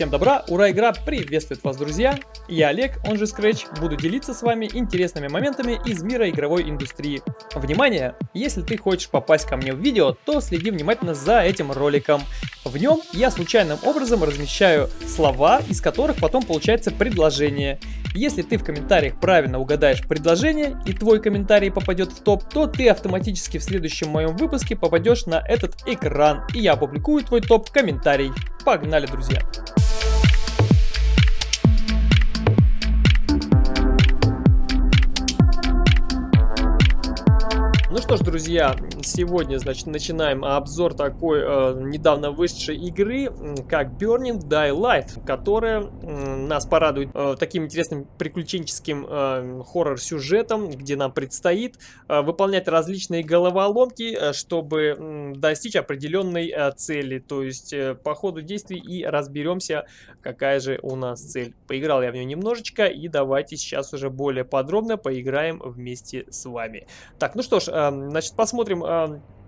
Всем добра, ура, игра приветствует вас, друзья! Я Олег, он же Scratch, буду делиться с вами интересными моментами из мира игровой индустрии. Внимание! Если ты хочешь попасть ко мне в видео, то следи внимательно за этим роликом. В нем я случайным образом размещаю слова, из которых потом получается предложение. Если ты в комментариях правильно угадаешь предложение и твой комментарий попадет в топ, то ты автоматически в следующем моем выпуске попадешь на этот экран и я опубликую твой топ в комментарий. Погнали, друзья! Ну что ж, друзья, сегодня, значит, начинаем обзор такой э, недавно вышедшей игры, как Burning Daylight, которая э, нас порадует э, таким интересным приключенческим э, хоррор-сюжетом, где нам предстоит э, выполнять различные головоломки, э, чтобы э, достичь определенной э, цели. То есть э, по ходу действий и разберемся, какая же у нас цель. Поиграл я в нее немножечко, и давайте сейчас уже более подробно поиграем вместе с вами. Так, ну что ж, Значит, посмотрим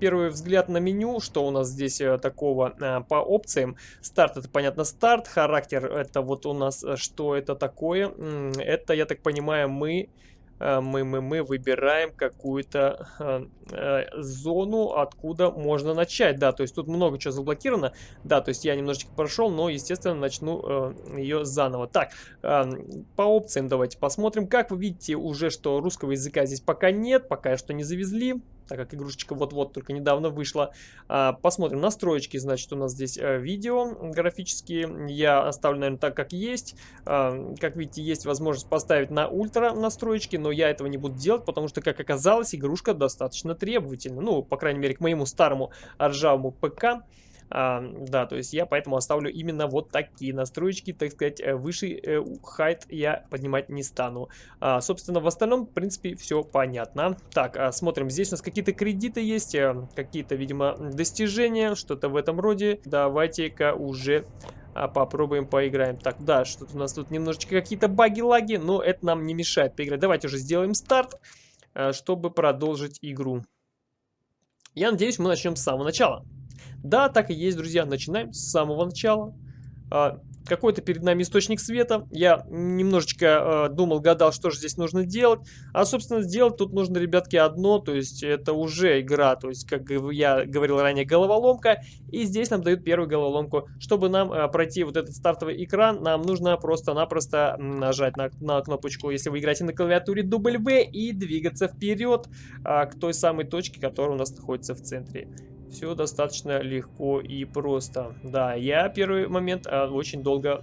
первый взгляд на меню, что у нас здесь э, такого э, по опциям. Старт, это понятно старт, характер, это вот у нас, э, что это такое. Это, я так понимаю, мы мы, мы, мы выбираем какую-то э, э, зону, откуда можно начать. Да, то есть тут много чего заблокировано. Да, то есть я немножечко прошел, но, естественно, начну э, ее заново. Так, э, по опциям давайте посмотрим. Как вы видите уже, что русского языка здесь пока нет, пока что не завезли так как игрушечка вот-вот только недавно вышла. А, посмотрим настроечки, значит, у нас здесь а, видео графические. Я оставлю, наверное, так, как есть. А, как видите, есть возможность поставить на ультра настроечки, но я этого не буду делать, потому что, как оказалось, игрушка достаточно требовательна. Ну, по крайней мере, к моему старому ржавому ПК. А, да, то есть я поэтому оставлю именно вот такие настройки, так сказать, э, выше э, height я поднимать не стану. А, собственно, в остальном, в принципе, все понятно. Так, а, смотрим, здесь у нас какие-то кредиты есть, э, какие-то, видимо, достижения, что-то в этом роде. Давайте-ка уже а попробуем поиграем. Так, да, что-то у нас тут немножечко какие-то баги-лаги, но это нам не мешает поиграть. Давайте уже сделаем старт, чтобы продолжить игру. Я надеюсь, мы начнем с самого начала. Да, так и есть, друзья. Начинаем с самого начала. А, какой-то перед нами источник света. Я немножечко э, думал, гадал, что же здесь нужно делать. А, собственно, сделать тут нужно, ребятки, одно. То есть это уже игра. То есть, как я говорил ранее, головоломка. И здесь нам дают первую головоломку. Чтобы нам э, пройти вот этот стартовый экран, нам нужно просто-напросто нажать на, на кнопочку, если вы играете на клавиатуре W, и двигаться вперед э, к той самой точке, которая у нас находится в центре. Все достаточно легко и просто. Да, я первый момент а, очень долго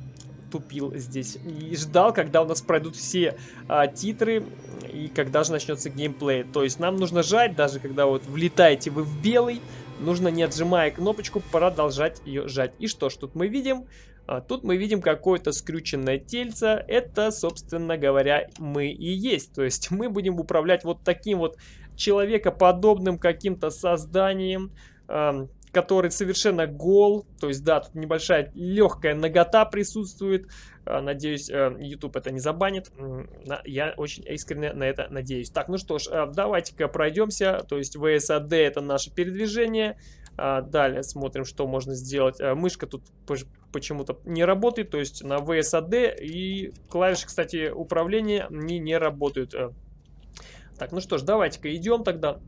тупил здесь. И ждал, когда у нас пройдут все а, титры и когда же начнется геймплей. То есть нам нужно жать, даже когда вот влетаете вы в белый, нужно не отжимая кнопочку продолжать ее жать. И что ж, тут мы видим... А, тут мы видим какое-то скрюченное тельце. Это, собственно говоря, мы и есть. То есть мы будем управлять вот таким вот человекоподобным каким-то созданием, который совершенно гол. То есть, да, тут небольшая легкая нагота присутствует. А, надеюсь, э, YouTube это не забанит. Я очень искренне на это надеюсь. Так, ну что ж, э, давайте-ка пройдемся. То есть, VSAD это наше передвижение. Далее смотрим, что можно сделать. Э, мышка тут почему-то не работает. То есть, на VSAD и клавиши, кстати, управления не, не работают. Так, ну что ж, давайте-ка идем тогда.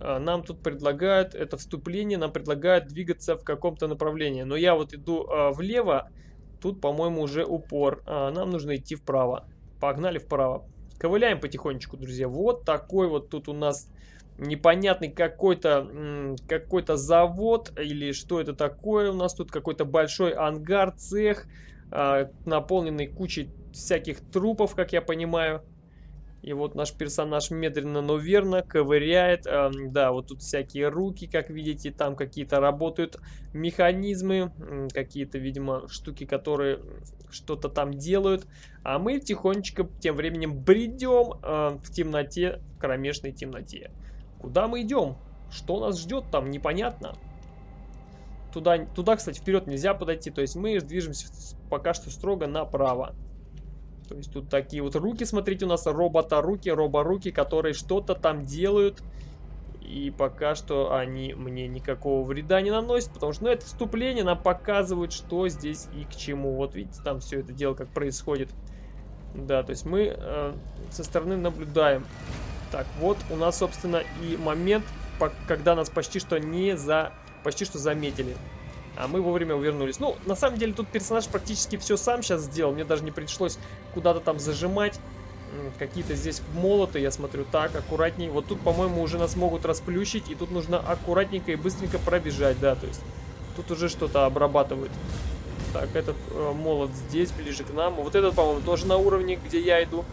А, нам тут предлагают, это вступление, нам предлагают двигаться в каком-то направлении. Но я вот иду а, влево, тут, по-моему, уже упор. А, нам нужно идти вправо. Погнали вправо. Ковыляем потихонечку, друзья. Вот такой вот тут у нас непонятный какой-то какой-то завод или что это такое. У нас тут какой-то большой ангар, цех, наполненный кучей всяких трупов, как я понимаю. И вот наш персонаж медленно, но верно ковыряет. Э, да, вот тут всякие руки, как видите, там какие-то работают механизмы, какие-то, видимо, штуки, которые что-то там делают. А мы тихонечко тем временем бредем э, в темноте, в кромешной темноте. Куда мы идем? Что нас ждет там, непонятно. Туда, туда, кстати, вперед нельзя подойти, то есть мы движемся пока что строго направо. То есть тут такие вот руки, смотрите, у нас робота-руки, робо-руки, которые что-то там делают. И пока что они мне никакого вреда не наносят, потому что ну, это вступление нам показывает, что здесь и к чему. Вот видите, там все это дело как происходит. Да, то есть мы э, со стороны наблюдаем. Так, вот у нас, собственно, и момент, когда нас почти что не за... почти что заметили. А мы вовремя увернулись. Ну, на самом деле, тут персонаж практически все сам сейчас сделал. Мне даже не пришлось куда-то там зажимать. Какие-то здесь молоты, я смотрю, так, аккуратней. Вот тут, по-моему, уже нас могут расплющить, и тут нужно аккуратненько и быстренько пробежать, да, то есть тут уже что-то обрабатывают. Так, этот э, молот здесь, ближе к нам. Вот этот, по-моему, тоже на уровне, где я иду.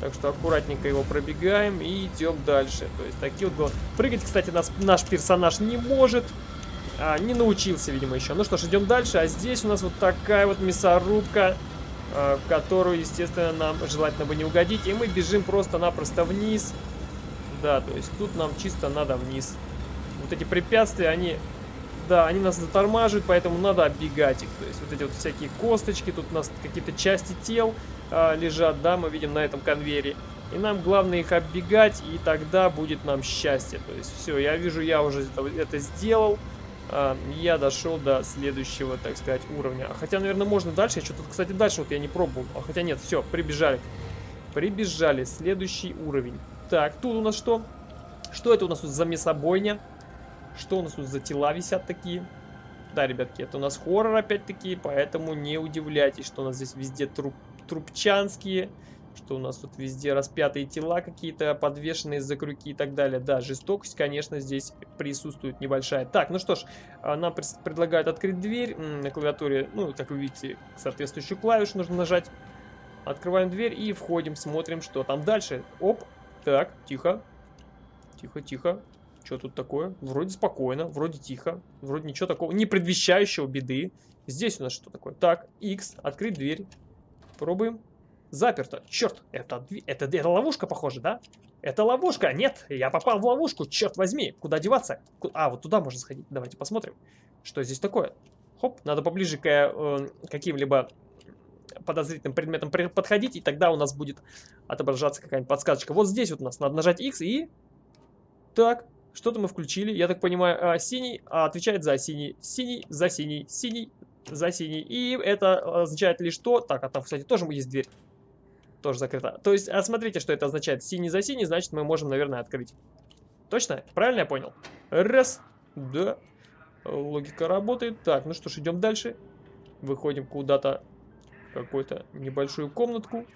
Так что аккуратненько его пробегаем и идем дальше. То есть такие вот... Прыгать, кстати, нас, наш персонаж не может. А, не научился, видимо, еще. Ну что ж, идем дальше. А здесь у нас вот такая вот мясорубка. Э, в которую, естественно, нам желательно бы не угодить. И мы бежим просто-напросто вниз. Да, то есть тут нам чисто надо вниз. Вот эти препятствия, они... Да, они нас затормаживают, поэтому надо оббегать их. То есть вот эти вот всякие косточки, тут у нас какие-то части тел а, лежат, да, мы видим на этом конвейере. И нам главное их оббегать, и тогда будет нам счастье. То есть все, я вижу, я уже это, это сделал я дошел до следующего, так сказать, уровня. Хотя, наверное, можно дальше. Что-то, кстати, дальше вот я не пробовал. А, хотя нет, все, прибежали. Прибежали. Следующий уровень. Так, тут у нас что? Что это у нас тут за мясобойня? Что у нас тут за тела висят такие? Да, ребятки, это у нас хоррор опять-таки, поэтому не удивляйтесь, что у нас здесь везде труп, трупчанские что у нас тут везде распятые тела какие-то, подвешенные за крюки и так далее. Да, жестокость, конечно, здесь присутствует небольшая. Так, ну что ж, а, нам предлагают открыть дверь на клавиатуре. Ну, как вы видите, соответствующую клавишу нужно нажать. Открываем дверь и входим, смотрим, что там дальше. Оп, так, тихо. Тихо, тихо. Что тут такое? Вроде спокойно, вроде тихо, вроде ничего такого, не предвещающего беды. Здесь у нас что такое? Так, X, открыть дверь. Пробуем. Заперто. Черт, это, это, это ловушка, похоже, да? Это ловушка. Нет, я попал в ловушку. Черт возьми. Куда деваться? А, вот туда можно сходить. Давайте посмотрим, что здесь такое. Хоп, надо поближе к э, каким-либо подозрительным предметам подходить, и тогда у нас будет отображаться какая-нибудь подсказочка. Вот здесь вот у нас надо нажать X и... Так, что-то мы включили. Я так понимаю, а, синий а, отвечает за синий, синий за синий, синий за синий. И это означает лишь то... Так, а там, кстати, тоже есть дверь тоже закрыта. То есть, а смотрите, что это означает. Синий за синий, значит, мы можем, наверное, открыть. Точно? Правильно я понял? Раз. Да. Логика работает. Так, ну что ж, идем дальше. Выходим куда-то какую-то небольшую комнатку.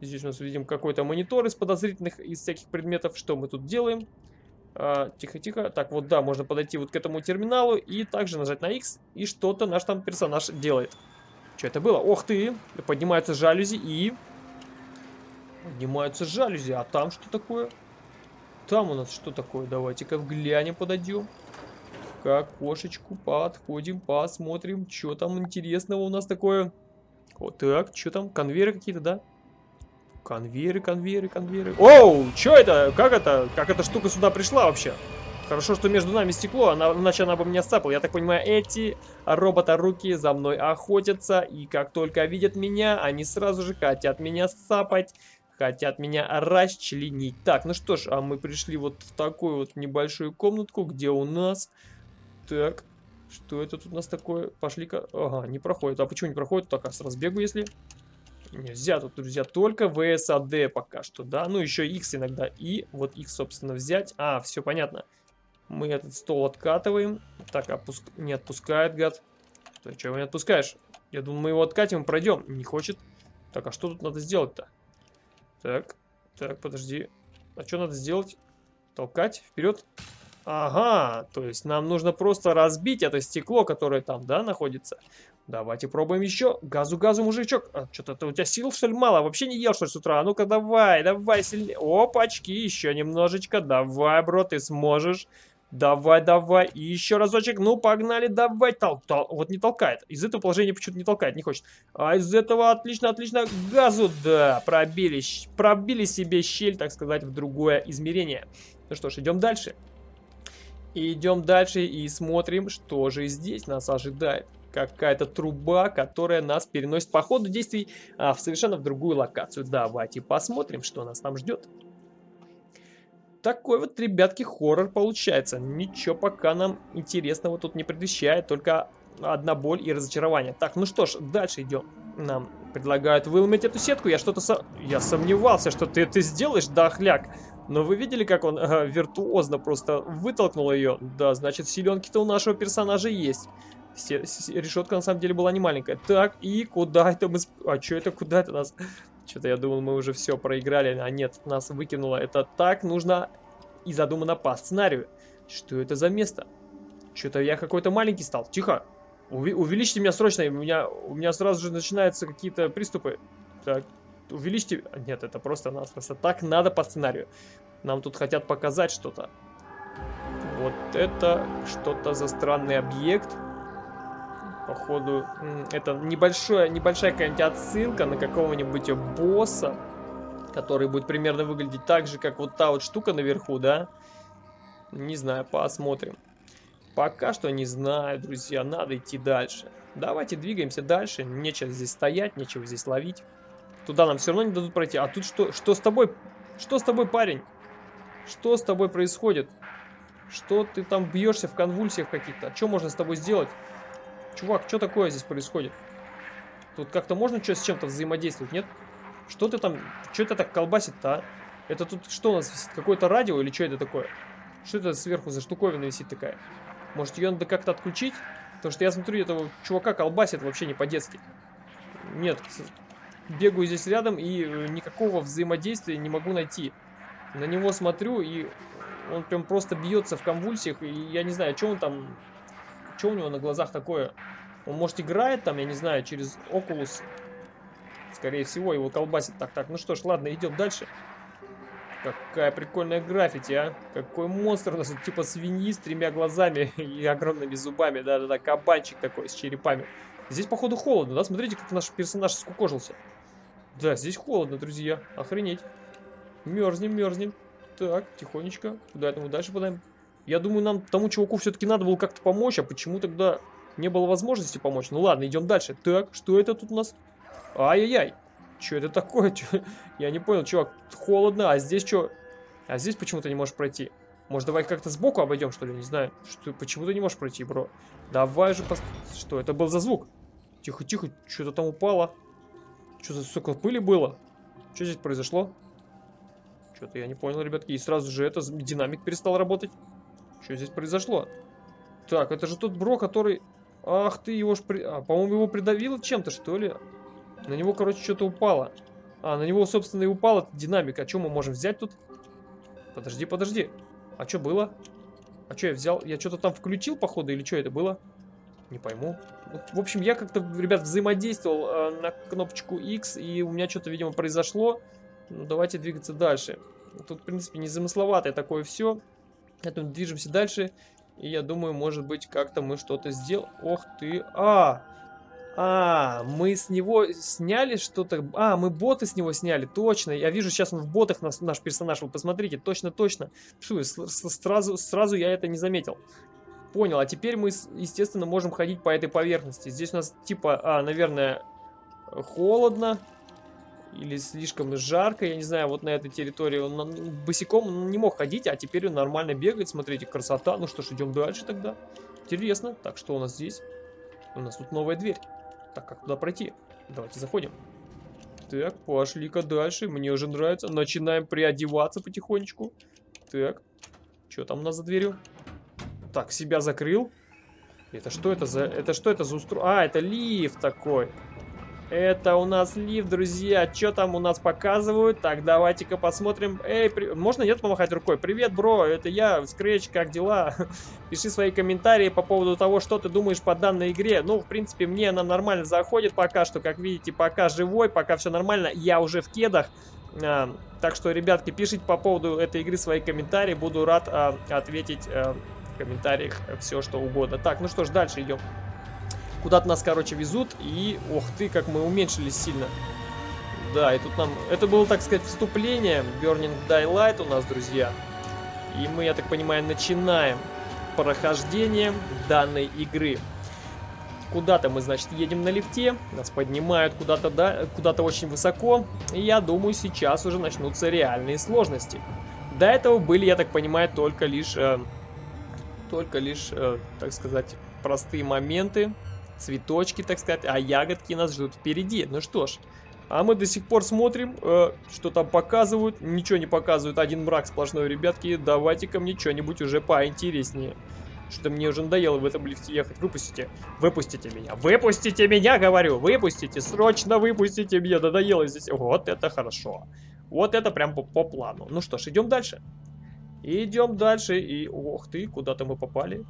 Здесь у нас видим какой-то монитор из подозрительных, из всяких предметов. Что мы тут делаем? Тихо-тихо. А, так, вот да, можно подойти вот к этому терминалу и также нажать на X. И что-то наш там персонаж делает. Что это было? Ох ты! Поднимаются жалюзи и... Поднимаются жалюзи. А там что такое? Там у нас что такое? Давайте-ка взглянем, подойдем. К окошечку подходим, посмотрим, что там интересного у нас такое. Вот так, что там? Конвейеры какие-то, да? Конвейеры, конвейеры, конвейеры. Оу, что это? Как это? Как эта штука сюда пришла вообще? Хорошо, что между нами стекло, она, иначе она бы меня сцапала. Я так понимаю, эти робота-руки за мной охотятся, и как только видят меня, они сразу же хотят меня сцапать. Хотят меня расчленить. Так, ну что ж, а мы пришли вот в такую вот небольшую комнатку, где у нас... Так, что это тут у нас такое? Пошли-ка... Ага, не проходит. А почему не проходит? Так, а с разбегу, если... Нельзя тут, друзья, только VSAD пока что, да? Ну, еще X иногда. И вот X, собственно, взять. А, все понятно. Мы этот стол откатываем. Так, опуск... не отпускает, гад. Ты что, его не отпускаешь? Я думаю, мы его откатим и пройдем. Не хочет. Так, а что тут надо сделать-то? Так, так, подожди. А что надо сделать? Толкать вперед? Ага, то есть нам нужно просто разбить это стекло, которое там, да, находится. Давайте пробуем еще. Газу-газу, мужичок. А, Что-то у тебя сил, что ли, мало? Вообще не ел, что ли, с утра? А ну-ка, давай, давай сильнее. Опачки, еще немножечко. Давай, бро, ты сможешь. Давай, давай. И еще разочек. Ну, погнали, давай. Тол тол вот не толкает. Из этого положения почему-то не толкает, не хочет. А из этого отлично, отлично. Газу, да. Пробили, пробили себе щель, так сказать, в другое измерение. Ну что ж, идем дальше. Идем дальше и смотрим, что же здесь нас ожидает. Какая-то труба, которая нас переносит по ходу действий а, в совершенно в другую локацию. Давайте посмотрим, что нас там ждет. Такой вот, ребятки, хоррор получается. Ничего пока нам интересного тут не предвещает, только одна боль и разочарование. Так, ну что ж, дальше идем. Нам предлагают выломать эту сетку. Я что-то... Со... Я сомневался, что ты это сделаешь, да, хляк. Но вы видели, как он э, виртуозно просто вытолкнул ее? Да, значит, силенки-то у нашего персонажа есть. Решетка на самом деле была не маленькая. Так, и куда это мы... А что это, куда это нас... Что-то я думал, мы уже все проиграли. А нет, нас выкинуло. Это так нужно и задумано по сценарию. Что это за место? Что-то я какой-то маленький стал. Тихо. Уви увеличьте меня срочно. У меня, у меня сразу же начинаются какие-то приступы. Так, увеличьте... Нет, это просто нас просто так надо по сценарию. Нам тут хотят показать что-то. Вот это что-то за странный объект. Походу, это небольшое, небольшая какая-нибудь отсылка на какого-нибудь босса, который будет примерно выглядеть так же, как вот та вот штука наверху, да? Не знаю, посмотрим. Пока что не знаю, друзья, надо идти дальше. Давайте двигаемся дальше, нечего здесь стоять, нечего здесь ловить. Туда нам все равно не дадут пройти. А тут что, что с тобой? Что с тобой, парень? Что с тобой происходит? Что ты там бьешься в конвульсиях каких-то? А что можно с тобой сделать? Чувак, что такое здесь происходит? Тут как-то можно что с чем-то взаимодействовать, нет? Что ты там, что это так колбасит-то, а? Это тут что у нас висит? Какое-то радио или что это такое? Что это сверху за штуковина висит такая? Может ее надо как-то отключить? Потому что я смотрю, этого чувака колбасит вообще не по-детски. Нет, бегаю здесь рядом и э, никакого взаимодействия не могу найти. На него смотрю и он прям просто бьется в конвульсиях. И я не знаю, что он там что у него на глазах такое? Он, может, играет там, я не знаю, через Oculus. Скорее всего, его колбасит. Так, так, ну что ж, ладно, идем дальше. Какая прикольная граффити, а. Какой монстр у нас, типа свиньи с тремя глазами и огромными зубами. Да-да-да, кабанчик такой с черепами. Здесь, походу, холодно, да? Смотрите, как наш персонаж скукожился. Да, здесь холодно, друзья. Охренеть. Мерзнем, мерзнем. Так, тихонечко. Куда это мы дальше подаем? Я думаю, нам тому чуваку все-таки надо было как-то помочь, а почему тогда не было возможности помочь? Ну ладно, идем дальше. Так, что это тут у нас? Ай-яй-яй. Что это такое? Чё? Я не понял, чувак. Холодно, а здесь что? А здесь почему ты не можешь пройти? Может, давай как-то сбоку обойдем, что ли? Не знаю. Что, почему ты не можешь пройти, бро? Давай же пос... Что это был за звук? Тихо-тихо, что-то там упало. Что за столько пыли было? Что здесь произошло? Что-то я не понял, ребятки. И сразу же это динамик перестал работать. Что здесь произошло? Так, это же тот бро, который... Ах ты, его ж... При... А, по-моему, его придавило чем-то, что ли? На него, короче, что-то упало. А, на него, собственно, и упал этот динамик. А что мы можем взять тут? Подожди, подожди. А что было? А что я взял? Я что-то там включил, походу, или что это было? Не пойму. В общем, я как-то, ребят, взаимодействовал э, на кнопочку X, и у меня что-то, видимо, произошло. Ну, давайте двигаться дальше. Тут, в принципе, незамысловатое такое все. Поэтому движемся дальше. И я думаю, может быть, как-то мы что-то сделаем. Ох ты. А! А, мы с него сняли что-то. А, мы боты с него сняли, точно. Я вижу, сейчас он в ботах наш, наш персонаж. Вы посмотрите, точно-точно. Сразу, сразу я это не заметил. Понял, а теперь мы, естественно, можем ходить по этой поверхности. Здесь у нас, типа, а, наверное, холодно или слишком жарко, я не знаю, вот на этой территории он босиком не мог ходить, а теперь он нормально бегает, смотрите, красота. Ну что ж, идем дальше тогда. Интересно. Так, что у нас здесь? У нас тут новая дверь. Так, как туда пройти? Давайте заходим. Так, пошли-ка дальше. Мне уже нравится. Начинаем приодеваться потихонечку. Так, что там у нас за дверью? Так, себя закрыл. Это что это за... Это что это за устройство? А, это лифт такой. Это у нас лифт, друзья. Что там у нас показывают? Так, давайте-ка посмотрим. Эй, при... можно нет помахать рукой? Привет, бро, это я, Scratch, как дела? Пиши свои комментарии по поводу того, что ты думаешь по данной игре. Ну, в принципе, мне она нормально заходит пока что. Как видите, пока живой, пока все нормально. Я уже в кедах. А, так что, ребятки, пишите по поводу этой игры свои комментарии. Буду рад а, ответить а, в комментариях все, что угодно. Так, ну что ж, дальше идем. Куда-то нас, короче, везут. И, ох ты, как мы уменьшились сильно. Да, и тут нам... Это было, так сказать, вступление. Burning Daylight у нас, друзья. И мы, я так понимаю, начинаем прохождение данной игры. Куда-то мы, значит, едем на лифте. Нас поднимают куда-то да, куда, очень высоко. И я думаю, сейчас уже начнутся реальные сложности. До этого были, я так понимаю, только лишь, э, только лишь, э, так сказать, простые моменты, цветочки, так сказать, а ягодки нас ждут впереди. Ну что ж, а мы до сих пор смотрим, э, что там показывают. Ничего не показывают, один мрак сплошной, ребятки. Давайте-ка мне что-нибудь уже поинтереснее. Что-то мне уже надоело в этом лифте ехать. Выпустите. Выпустите меня. Выпустите меня, говорю. Выпустите. Срочно выпустите меня. Надоело здесь. Вот это хорошо. Вот это прям по, по плану. Ну что ж, идем дальше. Идем дальше. И, ох ты, куда-то мы попали.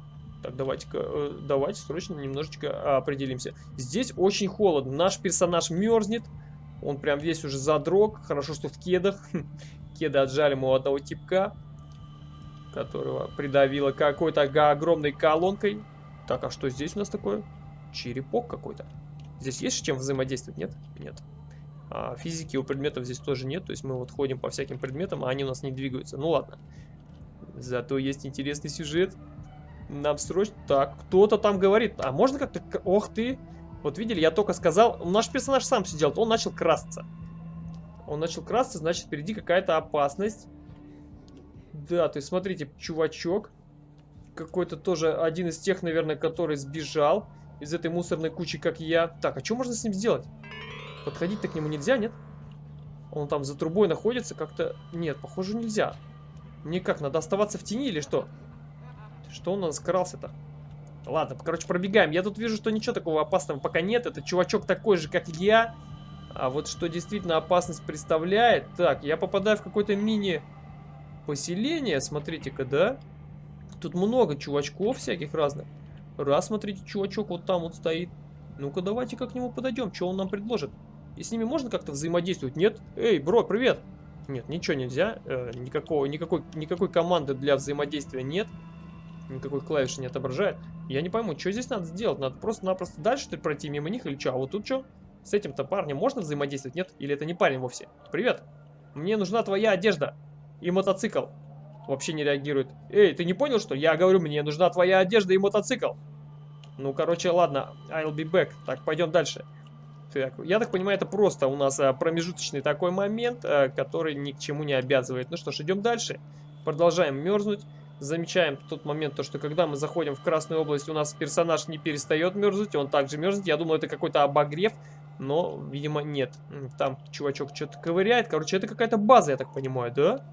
Так, давайте-ка, э, давайте срочно немножечко определимся. Здесь очень холодно. Наш персонаж мерзнет. Он прям весь уже задрог. Хорошо, что в кедах. Кеды отжали мы у одного типка которого придавило какой-то огромной колонкой. Так, а что здесь у нас такое? Черепок какой-то. Здесь есть с чем взаимодействовать? Нет? Нет. А физики у предметов здесь тоже нет. То есть мы вот ходим по всяким предметам, а они у нас не двигаются. Ну ладно. Зато есть интересный сюжет. Нам срочно... Так, кто-то там говорит. А можно как-то... Ох ты! Вот видели, я только сказал... Наш персонаж сам сидел, он начал красться. Он начал красться, значит, впереди какая-то опасность. Да, то есть смотрите, чувачок. Какой-то тоже один из тех, наверное, который сбежал из этой мусорной кучи, как я. Так, а что можно с ним сделать? Подходить-то к нему нельзя, нет? Он там за трубой находится, как-то... Нет, похоже, нельзя. Никак, надо оставаться в тени или что? Что у нас крался-то? Ладно, короче, пробегаем. Я тут вижу, что ничего такого опасного пока нет. Это чувачок такой же, как я. А вот что действительно опасность представляет... Так, я попадаю в какой-то мини поселение, смотрите-ка, да? Тут много чувачков всяких разных. Раз, смотрите, чувачок вот там вот стоит. Ну-ка, давайте-ка к нему подойдем, что он нам предложит. И с ними можно как-то взаимодействовать? Нет? Эй, бро, привет! Нет, ничего нельзя. Э, никакого, никакой, никакой команды для взаимодействия нет. Никакой клавиши не отображает. Я не пойму, что здесь надо сделать? Надо просто-напросто дальше пройти мимо них или что? А вот тут что? С этим-то парнем можно взаимодействовать? Нет? Или это не парень вовсе? Привет! Мне нужна твоя одежда. И мотоцикл. Вообще не реагирует. Эй, ты не понял, что? Я говорю, мне нужна твоя одежда и мотоцикл. Ну, короче, ладно. I'll be back. Так, пойдем дальше. Так, я так понимаю, это просто у нас а, промежуточный такой момент, а, который ни к чему не обязывает. Ну что ж, идем дальше. Продолжаем мерзнуть. Замечаем тот момент, то, что когда мы заходим в Красную область, у нас персонаж не перестает мерзнуть, он также мерзнет. Я думал, это какой-то обогрев, но, видимо, нет. Там чувачок что-то ковыряет. Короче, это какая-то база, я так понимаю, да?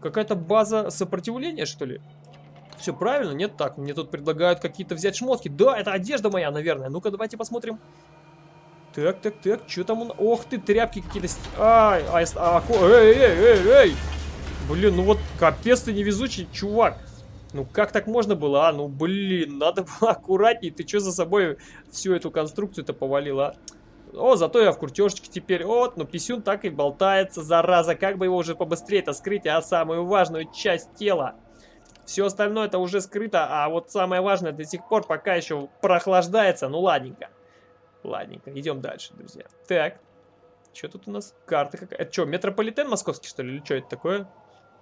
Какая-то база сопротивления, что ли? Все правильно? Нет, так, мне тут предлагают какие-то взять шмотки. Да, это одежда моя, наверное. Ну-ка, давайте посмотрим. Так, так, так, что там он? Ох ты, тряпки какие-то. Ай, ай, а, эй, эй, эй, эй. Блин, ну вот капец ты невезучий чувак. Ну как так можно было, а? Ну блин, надо было аккуратней. Ты что за собой всю эту конструкцию-то повалила, а? О, зато я в куртежечке теперь. Вот, но писюн так и болтается, зараза. Как бы его уже побыстрее-то скрыть, а самую важную часть тела. Все остальное это уже скрыто, а вот самое важное до сих пор пока еще прохлаждается. Ну, ладненько. Ладненько, идем дальше, друзья. Так, что тут у нас? Карта какая? Это что, метрополитен московский, что ли? Или что это такое?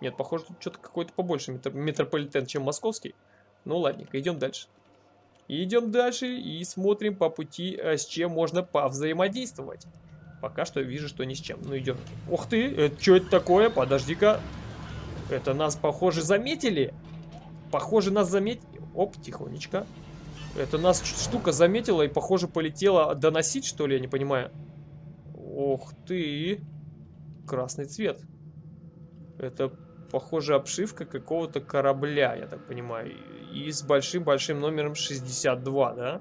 Нет, похоже, тут что-то какой-то побольше метрополитен, чем московский. Ну, ладненько, идем дальше. Идем дальше и смотрим по пути, э, с чем можно повзаимодействовать. Пока что вижу, что ни с чем. Ну, идем. Ух ты, это что это такое? Подожди-ка. Это нас, похоже, заметили. Похоже, нас заметили. Оп, тихонечко. Это нас штука заметила и, похоже, полетела доносить, что ли, я не понимаю. Ух ты. Красный цвет. Это похоже, обшивка какого-то корабля, я так понимаю. И с большим-большим номером 62, да?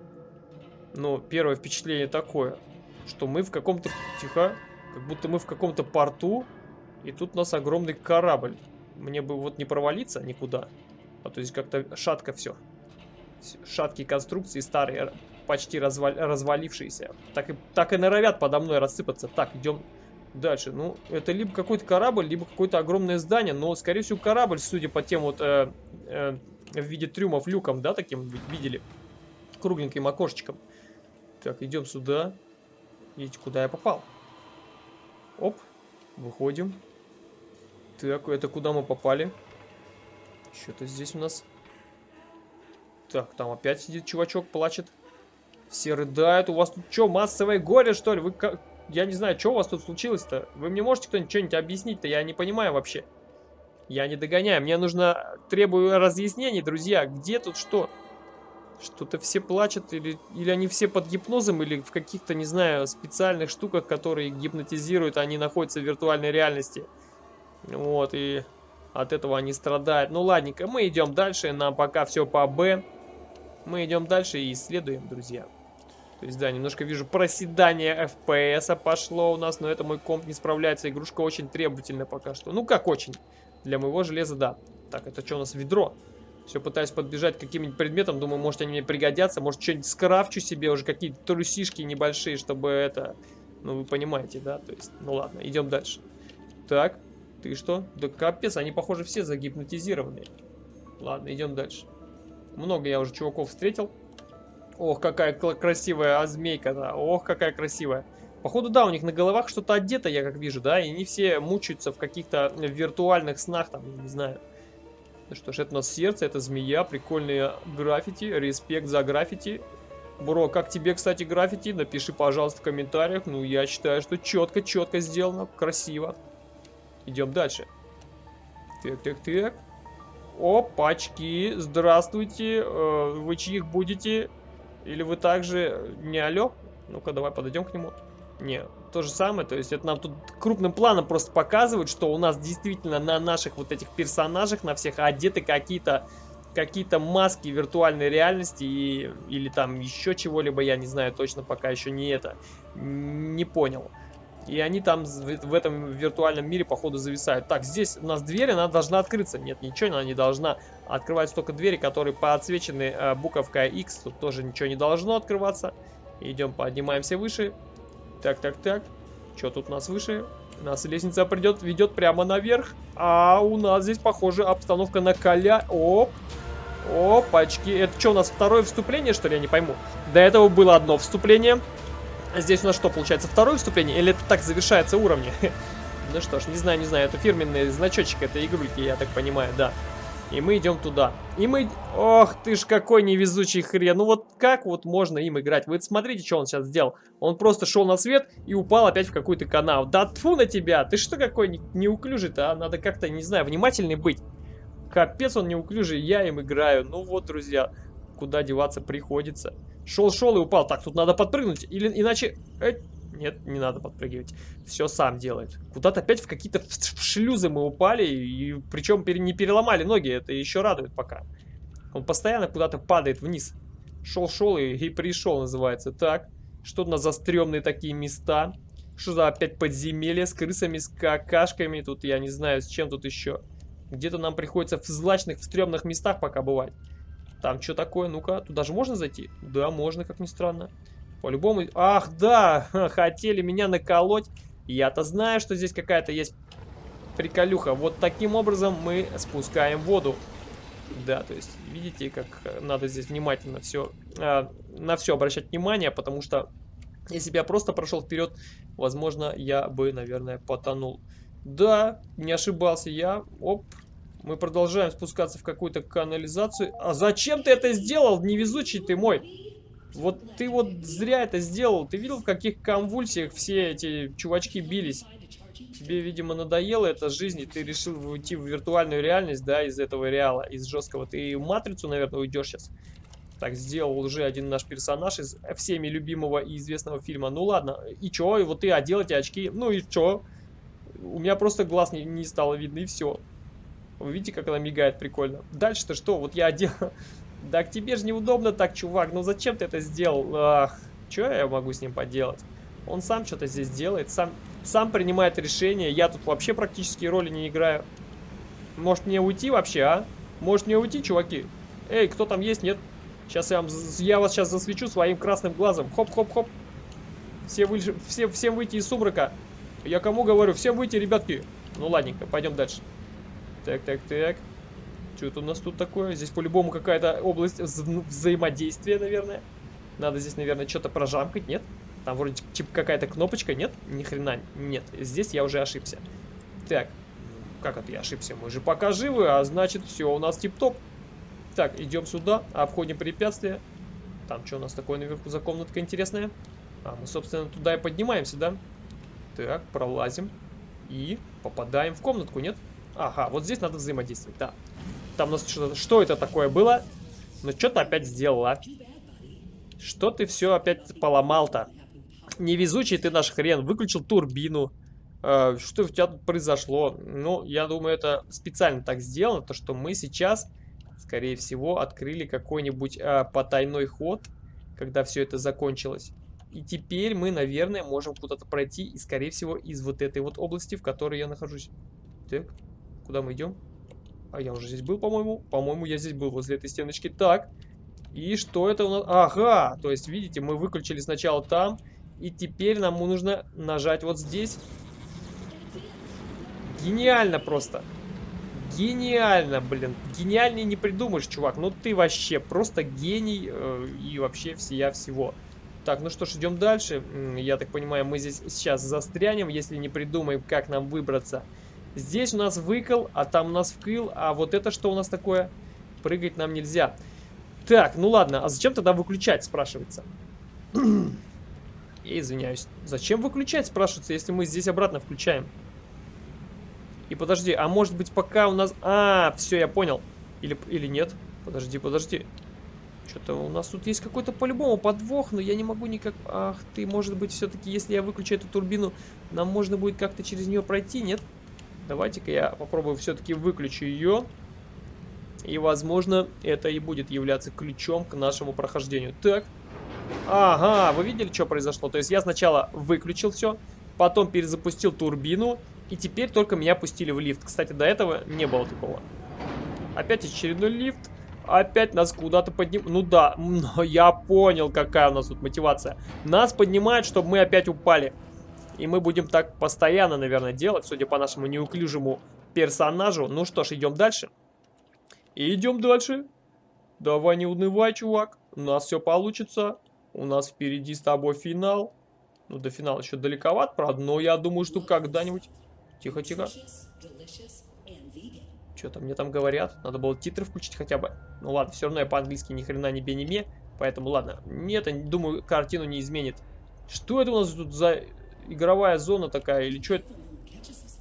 Ну, первое впечатление такое, что мы в каком-то... Тихо. Как будто мы в каком-то порту, и тут у нас огромный корабль. Мне бы вот не провалиться никуда. А то есть как-то шатко все. Шаткие конструкции старые, почти развал... развалившиеся. Так и, так и норовят подо мной рассыпаться. Так, идем Дальше, ну, это либо какой-то корабль, либо какое-то огромное здание, но, скорее всего, корабль, судя по тем вот э, э, в виде трюмов люком, да, таким видели, кругленьким окошечком. Так, идем сюда. Видите, куда я попал. Оп, выходим. Так, это куда мы попали? Что-то здесь у нас... Так, там опять сидит чувачок, плачет. Все рыдают. У вас тут что, массовое горе, что ли? Вы я не знаю, что у вас тут случилось-то. Вы мне можете кто-нибудь что-нибудь объяснить-то? Я не понимаю вообще. Я не догоняю. Мне нужно... Требую разъяснений, друзья. Где тут что? Что-то все плачут, или, или они все под гипнозом, или в каких-то, не знаю, специальных штуках, которые гипнотизируют, они находятся в виртуальной реальности. Вот, и от этого они страдают. Ну, ладненько, мы идем дальше, нам пока все по Б. Мы идем дальше и исследуем, друзья. То есть, да, немножко вижу проседание FPS пошло у нас, но это мой комп не справляется. Игрушка очень требовательна пока что. Ну, как очень. Для моего железа, да. Так, это что у нас? Ведро. Все пытаюсь подбежать к каким-нибудь предметам. Думаю, может они мне пригодятся. Может что-нибудь скрафчу себе уже какие-то трусишки небольшие, чтобы это... Ну, вы понимаете, да? То есть, ну ладно, идем дальше. Так, ты что? Да капец, они, похоже, все загипнотизированные. Ладно, идем дальше. Много я уже чуваков встретил. Ох, какая красивая змейка, да. Ох, какая красивая. Походу, да, у них на головах что-то одето, я как вижу, да, и они все мучаются в каких-то виртуальных снах, там, не знаю. Ну что ж, это у нас сердце, это змея, прикольные граффити, респект за граффити. Бро, как тебе, кстати, граффити? Напиши, пожалуйста, в комментариях. Ну, я считаю, что четко-четко сделано, красиво. Идем дальше. Так, так, так. Опачки, здравствуйте. Э, вы чьих будете? Или вы также не алё? Ну-ка, давай подойдем к нему. Не, то же самое, то есть это нам тут крупным планом просто показывают, что у нас действительно на наших вот этих персонажах, на всех одеты какие-то какие-то маски виртуальной реальности и, или там еще чего-либо, я не знаю точно, пока еще не это, не понял. И они там в этом виртуальном мире, походу, зависают. Так, здесь у нас дверь, она должна открыться. Нет, ничего она не должна. Открываются только двери, которые подсвечены э, буковкой X. Тут тоже ничего не должно открываться. Идем, поднимаемся выше. Так, так, так. Что тут у нас выше? У нас лестница придет, ведет прямо наверх. А у нас здесь, похоже, обстановка на коля. Оп. Опачки. Это что, у нас второе вступление, что ли? Я не пойму. До этого было одно вступление. Здесь у нас что, получается, второе вступление? Или это так завершается уровни? ну что ж, не знаю, не знаю. Это фирменный значочек этой игрульки, я так понимаю, да. И мы идем туда. И мы... Ох, ты ж какой невезучий хрен. Ну вот как вот можно им играть? Вы смотрите, что он сейчас сделал. Он просто шел на свет и упал опять в какой-то канал. Да тфу на тебя! Ты что какой неуклюжий-то, а? Надо как-то, не знаю, внимательный быть. Капец он неуклюжий, я им играю. Ну вот, друзья, куда деваться приходится. Шел-шел и упал. Так, тут надо подпрыгнуть, или иначе... Э, нет, не надо подпрыгивать. Все сам делает. Куда-то опять в какие-то шлюзы мы упали, и причем не переломали ноги, это еще радует пока. Он постоянно куда-то падает вниз. Шел-шел и, и пришел, называется. Так, что у нас за стрёмные такие места? Что за опять подземелье с крысами, с какашками? Тут я не знаю, с чем тут еще. Где-то нам приходится в злачных, в стрёмных местах пока бывать. Там что такое? Ну-ка, туда же можно зайти? Да, можно, как ни странно. По-любому... Ах, да! Хотели меня наколоть. Я-то знаю, что здесь какая-то есть приколюха. Вот таким образом мы спускаем воду. Да, то есть, видите, как надо здесь внимательно все, э, на все обращать внимание, потому что если бы я просто прошел вперед, возможно, я бы, наверное, потонул. Да, не ошибался я. Оп, мы продолжаем спускаться в какую-то канализацию. А зачем ты это сделал, невезучий ты мой? Вот ты вот зря это сделал. Ты видел, в каких конвульсиях все эти чувачки бились? Тебе, видимо, надоело эта жизнь, и ты решил уйти в виртуальную реальность, да, из этого реала, из жесткого. Ты в матрицу, наверное, уйдешь сейчас. Так, сделал уже один наш персонаж из всеми любимого и известного фильма. Ну ладно, и чё? И вот ты одел эти очки. Ну и чё? У меня просто глаз не, не стало видно, и все. Вы видите, как она мигает прикольно. Дальше-то что? Вот я одел... Да к тебе же неудобно так, чувак. Ну зачем ты это сделал? Ах, что я могу с ним поделать? Он сам что-то здесь делает, сам, сам принимает решение. Я тут вообще практически роли не играю. Может мне уйти вообще, а? Может мне уйти, чуваки? Эй, кто там есть? Нет? Сейчас я, вам, я вас сейчас засвечу своим красным глазом. Хоп-хоп-хоп. Все, вы, все, всем выйти из сумрака. Я кому говорю? Всем выйти, ребятки. Ну ладненько, пойдем дальше. Так, так, так. Что это у нас тут такое? Здесь по-любому какая-то область вза взаимодействия, наверное. Надо здесь, наверное, что-то прожамкать, нет? Там вроде типа какая-то кнопочка, нет? Ни хрена, нет. Здесь я уже ошибся. Так, как это я ошибся? Мы же пока живы, а значит все у нас тип-топ. Так, идем сюда, обходим препятствия. Там что у нас такое наверху за комнатка интересная? А, мы, собственно, туда и поднимаемся, да? Так, пролазим. И попадаем в комнатку, нет? Ага, вот здесь надо взаимодействовать, да. Там у нас что-то... Что это такое было? Ну, что ты опять сделала? Что ты все опять поломал-то? Невезучий ты наш хрен. Выключил турбину. Э, что у тебя тут произошло? Ну, я думаю, это специально так сделано, то что мы сейчас, скорее всего, открыли какой-нибудь э, потайной ход, когда все это закончилось. И теперь мы, наверное, можем куда-то пройти, и, скорее всего, из вот этой вот области, в которой я нахожусь. Так, куда мы идем? А я уже здесь был, по-моему. По-моему, я здесь был, возле этой стеночки. Так, и что это у нас? Ага, то есть, видите, мы выключили сначала там, и теперь нам нужно нажать вот здесь. Гениально просто. Гениально, блин. Гениальнее не придумаешь, чувак. Ну ты вообще просто гений э, и вообще всея всего. Так, ну что ж, идем дальше. Я так понимаю, мы здесь сейчас застрянем, если не придумаем, как нам выбраться. Здесь у нас выкол, а там у нас вкыл. А вот это что у нас такое? Прыгать нам нельзя. Так, ну ладно, а зачем тогда выключать, спрашивается? Я извиняюсь. Зачем выключать, спрашивается, если мы здесь обратно включаем? И подожди, а может быть пока у нас... А, все, я понял. Или, или нет? Подожди, подожди. Что-то у нас тут есть какой-то по-любому подвох, но я не могу никак... Ах ты, может быть, все-таки, если я выключу эту турбину, нам можно будет как-то через нее пройти, нет? Давайте-ка я попробую все-таки выключу ее. И, возможно, это и будет являться ключом к нашему прохождению. Так. Ага, вы видели, что произошло? То есть я сначала выключил все, потом перезапустил турбину, и теперь только меня пустили в лифт. Кстати, до этого не было такого. Опять очередной лифт. Опять нас куда-то подним... Ну да, я понял, какая у нас тут мотивация. Нас поднимают, чтобы мы опять упали. И мы будем так постоянно, наверное, делать, судя по нашему неуклюжему персонажу. Ну что ж, идем дальше. И идем дальше. Давай не унывай, чувак. У нас все получится. У нас впереди с тобой финал. Ну, до финала еще далековат, правда, но я думаю, что когда-нибудь... Тихо, тихо. Что-то мне там говорят. Надо было титры включить хотя бы. Ну ладно, все равно я по-английски ни хрена не бе Поэтому ладно. Нет, думаю, картину не изменит. Что это у нас тут за игровая зона такая? Или что?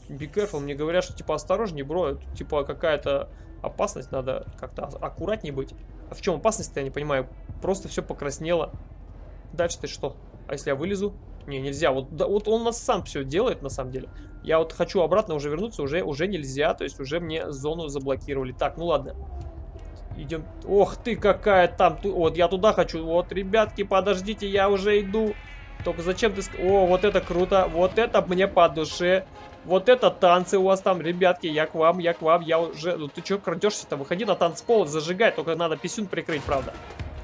Be careful. Мне говорят, что типа осторожней, бро. Тут, типа какая-то опасность. Надо как-то аккуратнее быть. А в чем опасность я не понимаю. Просто все покраснело. Дальше-то что? А если я вылезу? Не, нельзя. Вот, да, вот он нас сам все делает, на самом деле. Я вот хочу обратно уже вернуться, уже, уже нельзя. То есть уже мне зону заблокировали. Так, ну ладно. Идем. Ох ты, какая там... Вот, я туда хочу. Вот, ребятки, подождите, я уже иду. Только зачем ты... О, вот это круто. Вот это мне по душе. Вот это танцы у вас там, ребятки. Я к вам, я к вам. Я уже... Ну ты что крадешься-то? Выходи на танцпол, зажигай. Только надо писюн прикрыть, правда.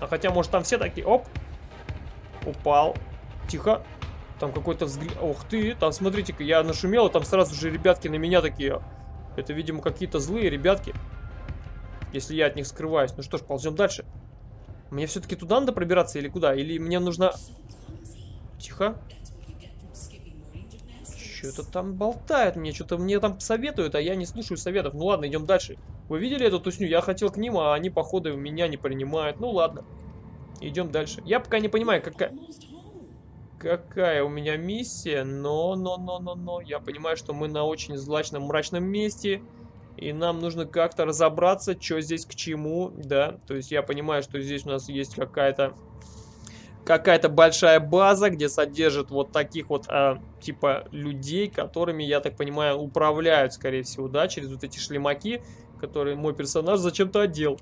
А хотя, может, там все такие... Оп. Упал. Тихо. Там какой-то взгляд... Ух ты, там, смотрите-ка, я нашумел, там сразу же ребятки на меня такие... Это, видимо, какие-то злые ребятки. Если я от них скрываюсь. Ну что ж, ползем дальше. Мне все-таки туда надо пробираться или куда? Или мне нужно... Тихо. Что-то там болтает мне, что-то мне там советуют, а я не слушаю советов. Ну ладно, идем дальше. Вы видели эту тусню? Я хотел к ним, а они, походу, меня не принимают. Ну ладно. Идем дальше. Я пока не понимаю, какая какая у меня миссия, но, но, но, но, но, я понимаю, что мы на очень злачном, мрачном месте, и нам нужно как-то разобраться, что здесь к чему, да, то есть я понимаю, что здесь у нас есть какая-то какая-то большая база, где содержат вот таких вот, а, типа, людей, которыми, я так понимаю, управляют, скорее всего, да, через вот эти шлемаки, которые мой персонаж зачем-то одел.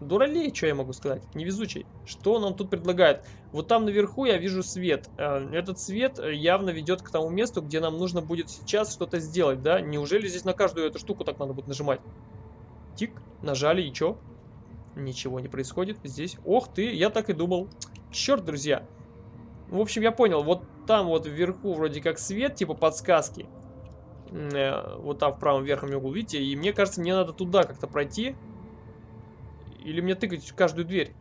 Дуралей, что я могу сказать? Невезучий. Что нам тут предлагает? Вот там наверху я вижу свет. Э, этот свет явно ведет к тому месту, где нам нужно будет сейчас что-то сделать, да? Неужели здесь на каждую эту штуку так надо будет нажимать? Тик, нажали, и что? Ничего не происходит здесь. Ох ты, я так и думал. Черт, друзья. В общем, я понял. Вот там вот вверху вроде как свет, типа подсказки. Э, вот там в правом верхнем углу, видите? И мне кажется, мне надо туда как-то пройти. Или мне тыкать в каждую дверь?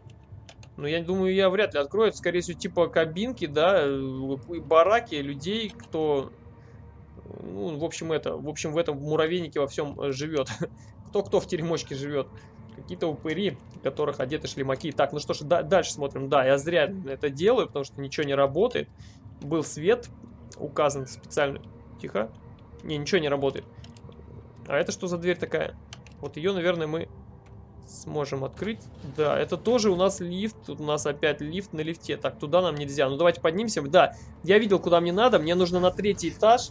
Ну, я думаю, я вряд ли открою. Это, скорее всего, типа кабинки, да, э, бараки людей, кто... Ну, в общем, это... В общем, в этом муравейнике во всем э, живет. Кто-кто в теремочке живет. Какие-то упыри, которых одеты шлемаки. Так, ну что ж, да, дальше смотрим. Да, я зря это делаю, потому что ничего не работает. Был свет указан специально. Тихо. Не, ничего не работает. А это что за дверь такая? Вот ее, наверное, мы сможем открыть. Да, это тоже у нас лифт. Тут у нас опять лифт на лифте. Так, туда нам нельзя. Ну, давайте поднимемся. Да, я видел, куда мне надо. Мне нужно на третий этаж.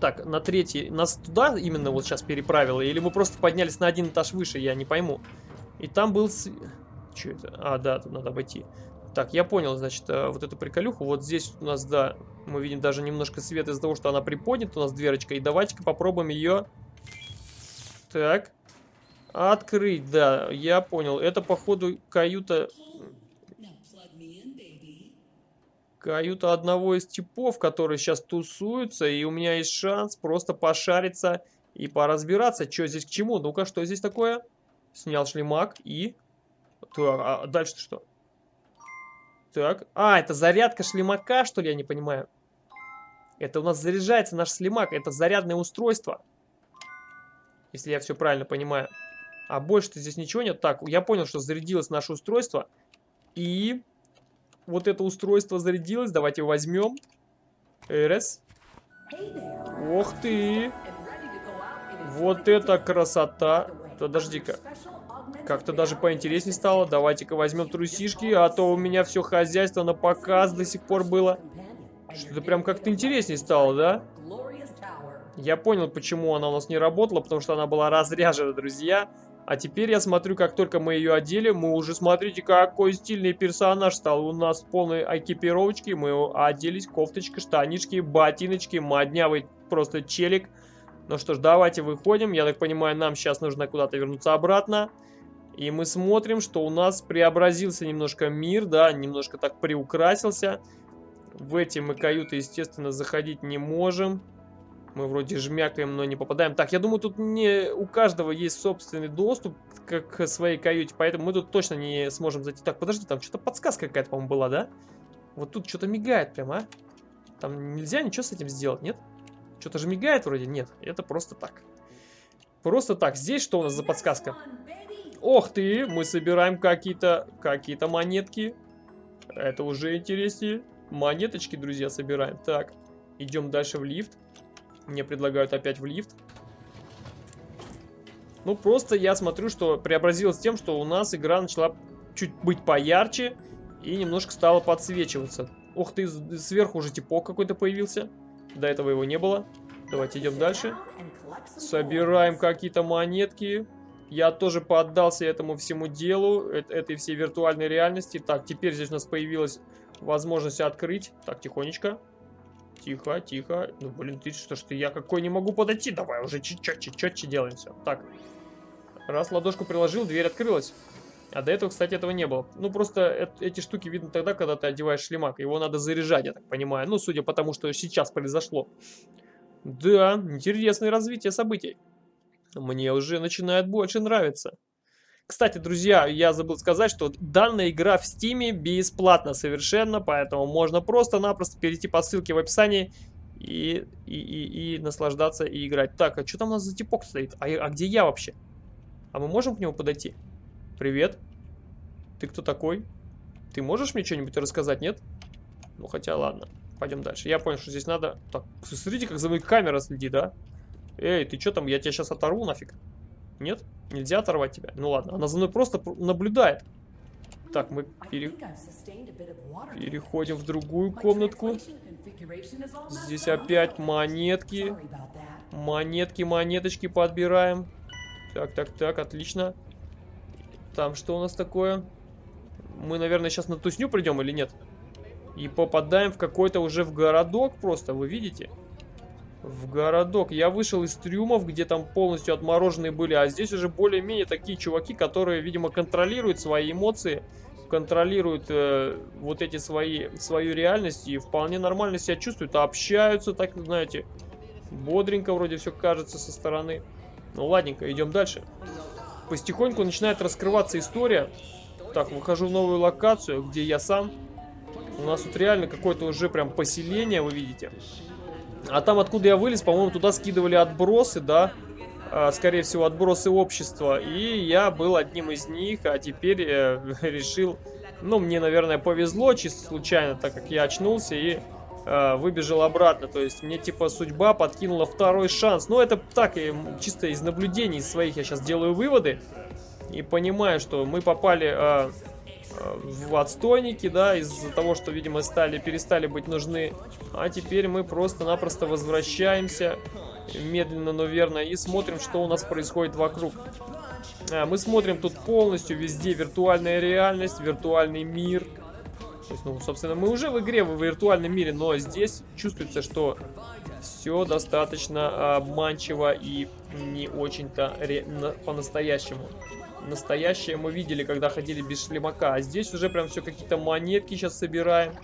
Так, на третий. Нас туда именно вот сейчас переправило? Или мы просто поднялись на один этаж выше? Я не пойму. И там был... Что это? А, да, тут надо обойти. Так, я понял, значит, э, вот эту приколюху. Вот здесь у нас, да, мы видим даже немножко света из-за того, что она приподнята, у нас дверочка. И давайте-ка попробуем ее... Так. Открыть, да, я понял. Это, походу, каюта... Каюта одного из типов, которые сейчас тусуются, и у меня есть шанс просто пошариться и поразбираться, что здесь к чему. Ну-ка, что здесь такое? Снял шлемак и... Так, а дальше что? Так, а, это зарядка шлемака, что ли, я не понимаю. Это у нас заряжается наш шлемак, это зарядное устройство. Если я все правильно понимаю. А больше-то здесь ничего нет. Так, я понял, что зарядилось наше устройство. И вот это устройство зарядилось. Давайте его возьмем. Эрес. Ох ты! Вот это красота! Подожди-ка. Как-то даже поинтереснее стало. Давайте-ка возьмем трусишки, а то у меня все хозяйство на показ до сих пор было. Что-то прям как-то интереснее стало, да? Я понял, почему она у нас не работала, потому что она была разряжена, друзья. А теперь я смотрю, как только мы ее одели, мы уже, смотрите, какой стильный персонаж стал. У нас полной экипировочки, мы оделись, кофточка, штанишки, ботиночки, моднявый просто челик. Ну что ж, давайте выходим. Я так понимаю, нам сейчас нужно куда-то вернуться обратно. И мы смотрим, что у нас преобразился немножко мир, да, немножко так приукрасился. В эти мы каюты, естественно, заходить не можем. Мы вроде жмякаем, но не попадаем. Так, я думаю, тут не у каждого есть собственный доступ к, к своей каюте, поэтому мы тут точно не сможем зайти. Так, подожди, там что-то подсказка какая-то, по-моему, была, да? Вот тут что-то мигает прям, а? Там нельзя ничего с этим сделать, нет? Что-то же мигает вроде? Нет, это просто так. Просто так. Здесь что у нас за подсказка? Ох ты, мы собираем какие-то какие-то монетки. Это уже интереснее. Монеточки, друзья, собираем. Так, идем дальше в лифт. Мне предлагают опять в лифт. Ну, просто я смотрю, что преобразилось тем, что у нас игра начала чуть быть поярче и немножко стала подсвечиваться. Ух ты, сверху уже типок какой-то появился. До этого его не было. Давайте идем дальше. Собираем какие-то монетки. Я тоже поддался этому всему делу, этой всей виртуальной реальности. Так, теперь здесь у нас появилась возможность открыть. Так, тихонечко. Тихо, тихо. Ну, блин, ты что, что я какой не могу подойти? Давай уже четче, четче делаем все. Так. Раз ладошку приложил, дверь открылась. А до этого, кстати, этого не было. Ну, просто эти штуки видно тогда, когда ты одеваешь шлемак. Его надо заряжать, я так понимаю. Ну, судя по тому, что сейчас произошло. Да, интересное развитие событий. Мне уже начинает больше нравиться. Кстати, друзья, я забыл сказать, что данная игра в стиме бесплатна совершенно, поэтому можно просто-напросто перейти по ссылке в описании и, и, и, и наслаждаться и играть. Так, а что там у нас за типок стоит? А, а где я вообще? А мы можем к нему подойти? Привет. Ты кто такой? Ты можешь мне что-нибудь рассказать, нет? Ну, хотя ладно. Пойдем дальше. Я понял, что здесь надо... Так, смотрите, как за мной камера следит, да? Эй, ты что там? Я тебя сейчас оторву нафиг. Нет? Нельзя оторвать тебя? Ну ладно, она за мной просто наблюдает. Так, мы пере... переходим в другую комнатку. Здесь опять монетки. Монетки, монеточки подбираем. Так, так, так, отлично. Там что у нас такое? Мы, наверное, сейчас на тусню придем или нет? И попадаем в какой-то уже в городок просто, вы видите? В городок. Я вышел из трюмов, где там полностью отмороженные были, а здесь уже более-менее такие чуваки, которые, видимо, контролируют свои эмоции, контролируют э, вот эти свои, свою реальность и вполне нормально себя чувствуют, общаются, так, знаете, бодренько вроде все кажется со стороны. Ну ладненько, идем дальше. Постихоньку начинает раскрываться история. Так, выхожу в новую локацию, где я сам. У нас тут реально какое-то уже прям поселение, вы видите. А там, откуда я вылез, по-моему, туда скидывали отбросы, да? А, скорее всего, отбросы общества. И я был одним из них, а теперь э, решил... Ну, мне, наверное, повезло чисто случайно, так как я очнулся и э, выбежал обратно. То есть мне типа судьба подкинула второй шанс. Но это так, и чисто из наблюдений своих я сейчас делаю выводы. И понимаю, что мы попали э, в отстойники, да, из-за того, что, видимо, стали, перестали быть нужны. А теперь мы просто-напросто возвращаемся медленно, но верно и смотрим, что у нас происходит вокруг. А, мы смотрим тут полностью везде виртуальная реальность, виртуальный мир. То есть, ну, собственно, мы уже в игре в виртуальном мире, но здесь чувствуется, что все достаточно обманчиво и не очень-то по-настоящему. Настоящее мы видели, когда ходили без шлемака. А здесь уже прям все какие-то монетки сейчас собираем.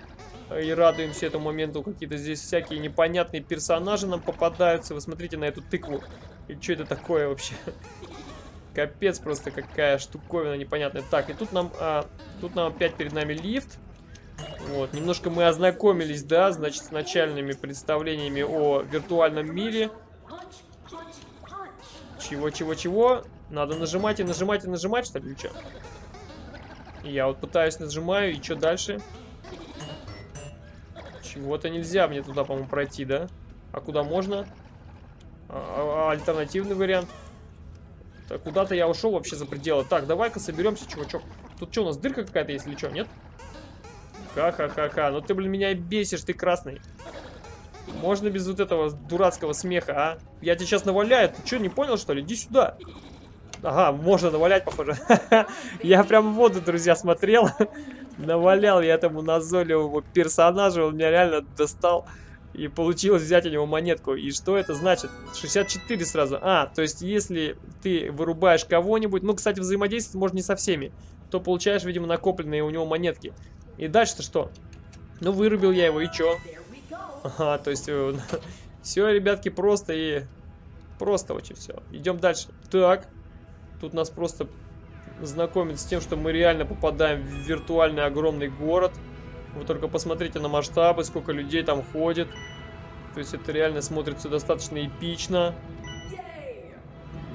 И радуемся этому моменту. Какие-то здесь всякие непонятные персонажи нам попадаются. Вы смотрите на эту тыкву. И что это такое вообще? Капец просто какая штуковина непонятная. Так, и тут нам, а, тут нам опять перед нами лифт. Вот, немножко мы ознакомились, да, значит, с начальными представлениями о виртуальном мире. Чего, чего, чего? Надо нажимать и нажимать и нажимать, что ли, что? Я вот пытаюсь нажимаю, и что дальше? Чего-то нельзя мне туда, по-моему, пройти, да? А куда можно? А, а, альтернативный вариант. Куда-то я ушел вообще за пределы. Так, давай-ка соберемся, чувачок. Тут что, у нас дырка какая-то, если что, нет? Ха-ха-ха-ха. Ну ты, блин, меня бесишь, ты красный. Можно без вот этого дурацкого смеха, а? Я тебе сейчас наваляю. Ты что, не понял, что ли? Иди сюда. Ага, можно навалять, похоже. я прям в воду, друзья, смотрел. Навалял я этому назойливому персонажу. Он меня реально достал. И получилось взять у него монетку. И что это значит? 64 сразу. А, то есть если ты вырубаешь кого-нибудь, ну, кстати, взаимодействовать можно не со всеми, то получаешь, видимо, накопленные у него монетки. И дальше-то что? Ну, вырубил я его, и чё? Ага, то есть... Э, все, ребятки, просто и... Просто очень все. Идем дальше. Так. Тут нас просто знакомят с тем, что мы реально попадаем в виртуальный огромный город. Вы только посмотрите на масштабы, сколько людей там ходит. То есть это реально смотрится достаточно эпично.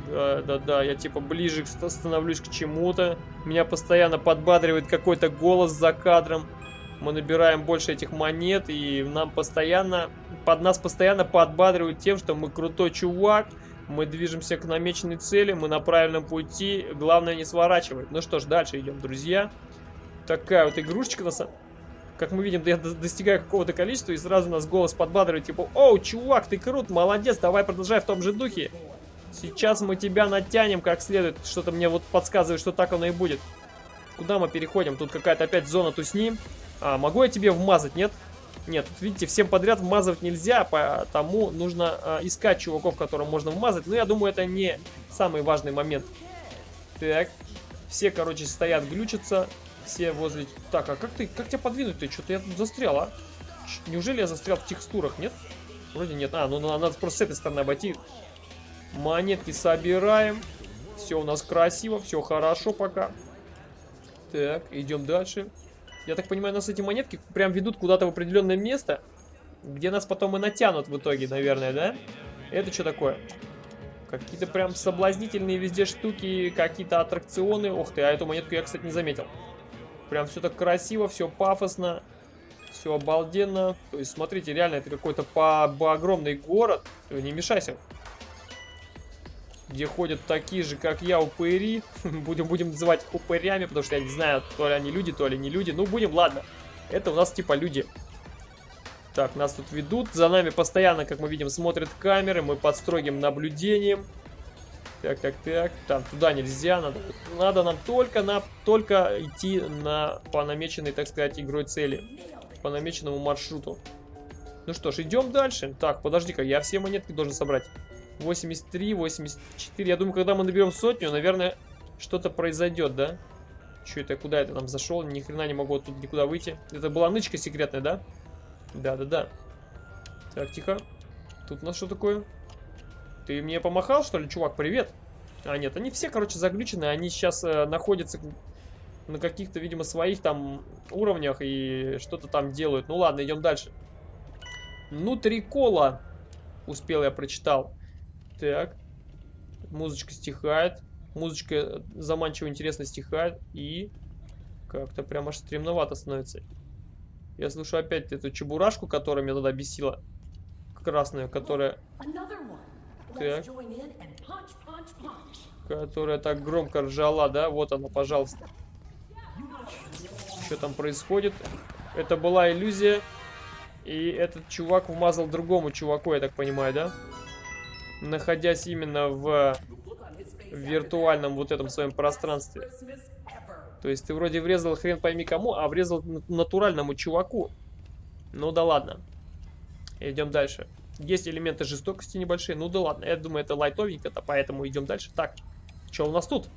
Да, да, да, я типа ближе становлюсь к чему-то. Меня постоянно подбадривает какой-то голос за кадром. Мы набираем больше этих монет, и нам постоянно, под нас постоянно подбадривают тем, что мы крутой чувак, мы движемся к намеченной цели, мы на правильном пути, главное не сворачивать. Ну что ж, дальше идем, друзья. Такая вот игрушечка на самом как мы видим, я достигаю какого-то количества, и сразу нас голос подбадривает, типа, «Оу, чувак, ты крут, молодец, давай продолжай в том же духе. Сейчас мы тебя натянем как следует». Что-то мне вот подсказывает, что так оно и будет. Куда мы переходим? Тут какая-то опять зона тусни. А, могу я тебе вмазать? Нет, тут, видите, всем подряд вмазывать нельзя, потому нужно а, искать чуваков, которым можно вмазать. Но я думаю, это не самый важный момент. Так, все, короче, стоят, глючатся. Все возле... Так, а как ты, как тебя подвинуть-то? Что-то я тут застрял, а? Неужели я застрял в текстурах, нет? Вроде нет. А, ну надо просто с этой стороны обойти. Монетки собираем. Все у нас красиво, все хорошо пока. Так, идем дальше. Я так понимаю, нас эти монетки прям ведут куда-то в определенное место, где нас потом и натянут в итоге, наверное, да? Это что такое? Какие-то прям соблазнительные везде штуки, какие-то аттракционы. Ух ты, а эту монетку я, кстати, не заметил. Прям все так красиво, все пафосно, все обалденно. То есть, смотрите, реально это какой-то по, по огромный город. Не мешайся. Где ходят такие же, как я, упыри. будем, будем называть упырями, потому что я не знаю, то ли они люди, то ли не люди. Ну, будем, ладно. Это у нас типа люди. Так, нас тут ведут. За нами постоянно, как мы видим, смотрят камеры. Мы под строгим наблюдением. Так, так, так. Там туда нельзя. Надо, надо нам только, на, только идти на, по намеченной, так сказать, игрой цели. По намеченному маршруту. Ну что ж, идем дальше. Так, подожди-ка, я все монетки должен собрать. 83, 84. Я думаю, когда мы наберем сотню, наверное, что-то произойдет, да? Что это? Куда это там зашел? Ни хрена не могу тут никуда выйти. Это была нычка секретная, да? Да-да-да. Так, тихо. Тут у нас что такое? Ты мне помахал, что ли, чувак? Привет. А, нет, они все, короче, заглючены. Они сейчас э, находятся на каких-то, видимо, своих там уровнях и что-то там делают. Ну ладно, идем дальше. Ну, три кола. Успел я прочитал. Так. Музычка стихает. Музычка э, заманчиво интересно стихает. И как-то прям аж стремновато становится. Я слышу опять эту чебурашку, которая меня туда бесила. Красную, которая... Так. Которая так громко ржала, да? Вот она, пожалуйста. Что там происходит? Это была иллюзия. И этот чувак вмазал другому чуваку, я так понимаю, да? Находясь именно в виртуальном вот этом своем пространстве. То есть ты вроде врезал хрен пойми кому, а врезал натуральному чуваку. Ну да ладно. Идем дальше. Есть элементы жестокости небольшие. Ну да ладно, я думаю, это лайтовенько-то, поэтому идем дальше. Так, что у нас тут?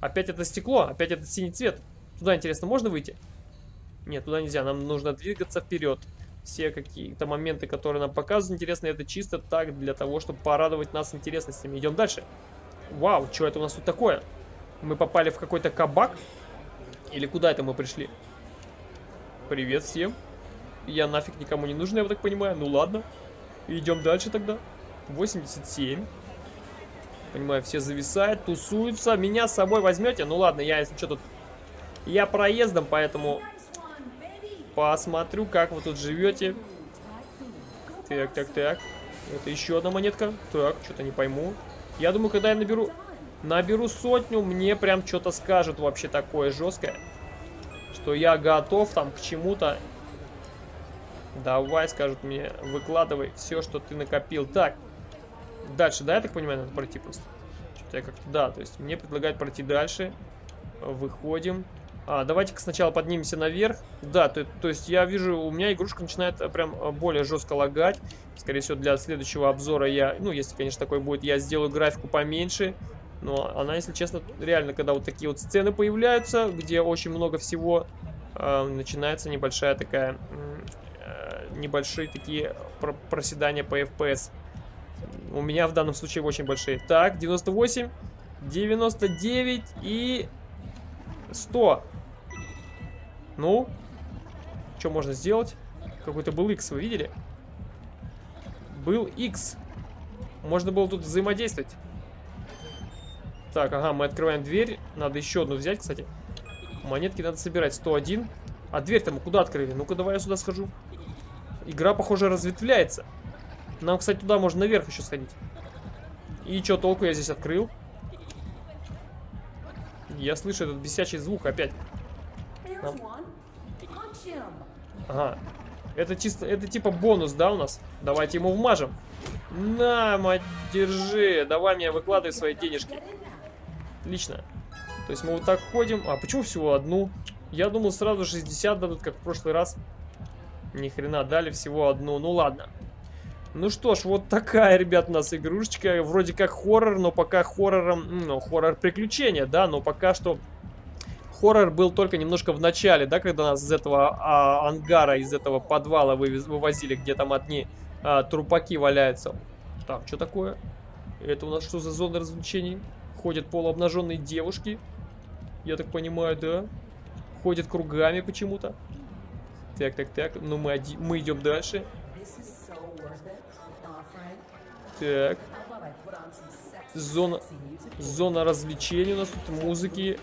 Опять это стекло, опять этот синий цвет. Туда, интересно, можно выйти? Нет, туда нельзя, нам нужно двигаться вперед. Все какие-то моменты, которые нам показывают интересно, это чисто так, для того, чтобы порадовать нас интересностями. Идем дальше. Вау, что это у нас тут такое? Мы попали в какой-то кабак? Или куда это мы пришли? Привет всем. Я нафиг никому не нужен, я так понимаю. Ну ладно. Идем дальше тогда. 87. Понимаю, все зависают, тусуются. Меня с собой возьмете? Ну ладно, я, если что, тут... Я проездом, поэтому... Посмотрю, как вы тут живете. Так, так, так. Это еще одна монетка. Так, что-то не пойму. Я думаю, когда я наберу... Наберу сотню, мне прям что-то скажут вообще такое жесткое. Что я готов там к чему-то. Давай, скажут мне, выкладывай все, что ты накопил. Так, дальше, да, я так понимаю, надо пройти просто? Что-то я как-то, да, то есть мне предлагают пройти дальше. Выходим. А, давайте-ка сначала поднимемся наверх. Да, то, то есть я вижу, у меня игрушка начинает э, прям э, более жестко лагать. Скорее всего, для следующего обзора я, ну, если, конечно, такой будет, я сделаю графику поменьше. Но она, если честно, реально, когда вот такие вот сцены появляются, где очень много всего, э, начинается небольшая такая, э, небольшие такие проседания по FPS. У меня в данном случае очень большие. Так, 98, 99 и 100. Ну, что можно сделать? Какой-то был X, вы видели? Был X. Можно было тут взаимодействовать. Так, ага, мы открываем дверь. Надо еще одну взять, кстати. Монетки надо собирать. 101. А дверь-то мы куда открыли? Ну-ка, давай я сюда схожу. Игра, похоже, разветвляется. Нам, кстати, туда можно наверх еще сходить. И что толку я здесь открыл? Я слышу этот бесячий звук опять. Нам... Ага. Это чисто, это типа бонус, да, у нас? Давайте ему вмажем. На, мать, держи. Давай мне выкладывай свои денежки. Отлично. То есть мы вот так ходим. А почему всего одну? Я думал сразу 60 дадут, как в прошлый раз. Ни хрена, дали всего одну. Ну ладно. Ну что ж, вот такая, ребят, у нас игрушечка. Вроде как хоррор, но пока хоррором... Ну, хоррор приключения, да, но пока что хоррор был только немножко в начале, да, когда нас из этого а, ангара, из этого подвала вывез, вывозили, где там одни а, трупаки валяются. Так, что такое? Это у нас что за зона развлечений? Ходят полуобнаженные девушки. Я так понимаю, да? Ходят кругами почему-то. Так, так, так. Ну, мы, мы идем дальше. Так. Зона, зона развлечений у нас тут, музыки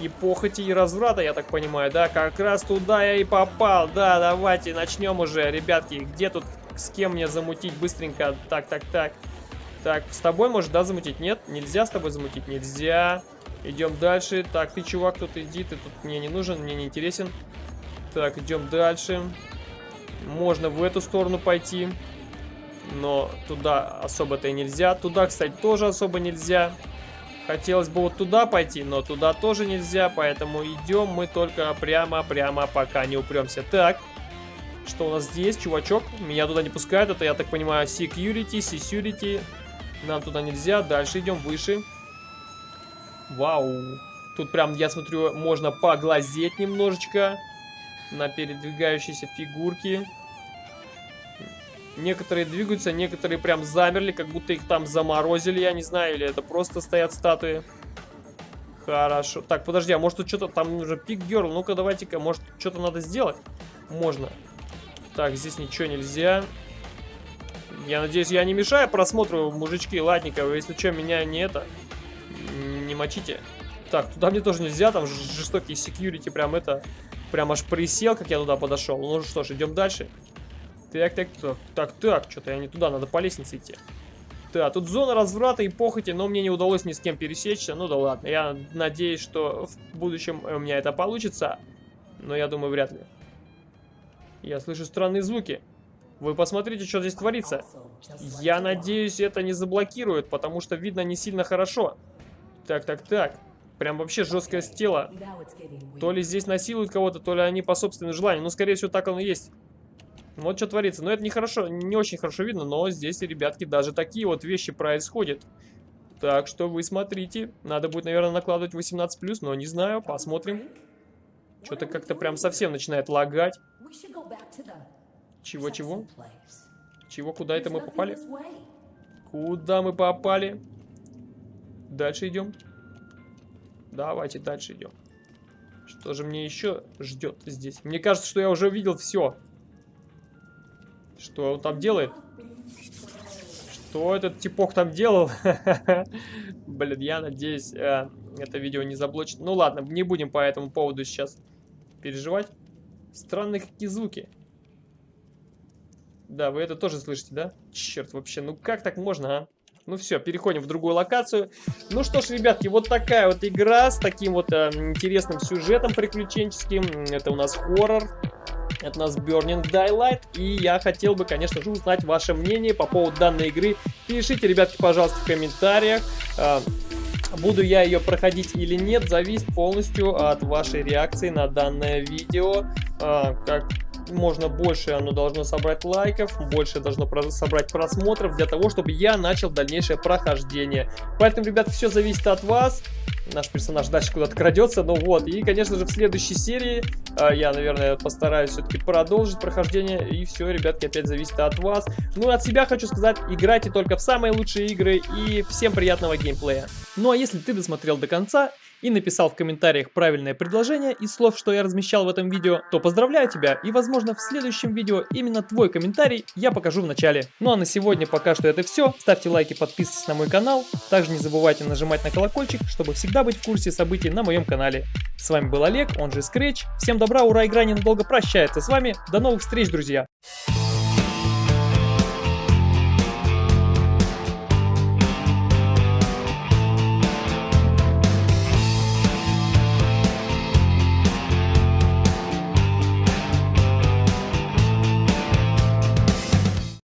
и похоти и разврата, я так понимаю, да? Как раз туда я и попал. Да, давайте начнем уже, ребятки. Где тут, с кем мне замутить быстренько? Так, так, так. Так, с тобой может, да, замутить? Нет? Нельзя с тобой замутить? Нельзя. Идем дальше. Так, ты, чувак, тут иди, ты тут мне не нужен, мне не интересен. Так, идем дальше. Можно в эту сторону пойти но туда особо-то и нельзя. Туда, кстати, тоже особо нельзя. Хотелось бы вот туда пойти, но туда тоже нельзя, поэтому идем мы только прямо-прямо, пока не упремся. Так, что у нас здесь, чувачок? Меня туда не пускают, это, я так понимаю, security, security. Нам туда нельзя, дальше идем выше. Вау, тут прям, я смотрю, можно поглазеть немножечко на передвигающиеся фигурки. Некоторые двигаются, некоторые прям замерли, как будто их там заморозили, я не знаю, или это просто стоят статуи. Хорошо. Так, подожди, а может тут что-то, там уже пик герл, ну-ка давайте-ка, может что-то надо сделать? Можно. Так, здесь ничего нельзя. Я надеюсь, я не мешаю просмотру, мужички, ладненько, если что, меня не это, не мочите. Так, туда мне тоже нельзя, там жестокие секьюрити прям это Прям аж присел, как я туда подошел. Ну что ж, идем дальше. Так, так, так, так, так, что-то я не туда, надо по лестнице идти. Да, тут зона разврата и похоти, но мне не удалось ни с кем пересечься. Ну да ладно, я надеюсь, что в будущем у меня это получится. Но я думаю, вряд ли. Я слышу странные звуки. Вы посмотрите, что здесь творится. Я надеюсь, это не заблокирует, потому что видно не сильно хорошо. Так, так, так. Прям вообще жесткое тело. То ли здесь насилуют кого-то, то ли они по собственному желанию. Ну, скорее всего, так оно и есть. Вот что творится. Но это не хорошо, не очень хорошо видно, но здесь, ребятки, даже такие вот вещи происходят. Так что вы смотрите. Надо будет, наверное, накладывать 18+, но не знаю, посмотрим. Что-то как-то прям совсем начинает лагать. Чего-чего? Чего, куда это мы попали? Куда мы попали? Дальше идем. Давайте дальше идем. Что же мне еще ждет здесь? Мне кажется, что я уже увидел все. Что он там делает? Что этот типок там делал? Блин, я надеюсь, э, это видео не заблочит. Ну ладно, не будем по этому поводу сейчас переживать. Странные какие звуки. Да, вы это тоже слышите, да? Черт, вообще, ну как так можно, а? Ну все, переходим в другую локацию. Ну что ж, ребятки, вот такая вот игра с таким вот э, интересным сюжетом приключенческим. Это у нас хоррор. У нас Burning Daylight. И я хотел бы, конечно же, узнать ваше мнение по поводу данной игры. Пишите, ребятки, пожалуйста, в комментариях. Э, буду я ее проходить или нет, зависит полностью от вашей реакции на данное видео. Э, как можно больше оно должно собрать лайков, больше должно собрать просмотров для того, чтобы я начал дальнейшее прохождение. Поэтому, ребят, все зависит от вас. Наш персонаж дальше куда-то крадется, ну вот. И, конечно же, в следующей серии э, я, наверное, постараюсь все-таки продолжить прохождение. И все, ребятки, опять зависит от вас. Ну, от себя хочу сказать, играйте только в самые лучшие игры и всем приятного геймплея. Ну, а если ты досмотрел до конца и написал в комментариях правильное предложение из слов, что я размещал в этом видео, то поздравляю тебя и возможно в следующем видео именно твой комментарий я покажу в начале. Ну а на сегодня пока что это все. Ставьте лайки, подписывайтесь на мой канал. Также не забывайте нажимать на колокольчик, чтобы всегда быть в курсе событий на моем канале. С вами был Олег, он же Scratch. Всем добра, ура, игра ненадолго прощается с вами. До новых встреч, друзья!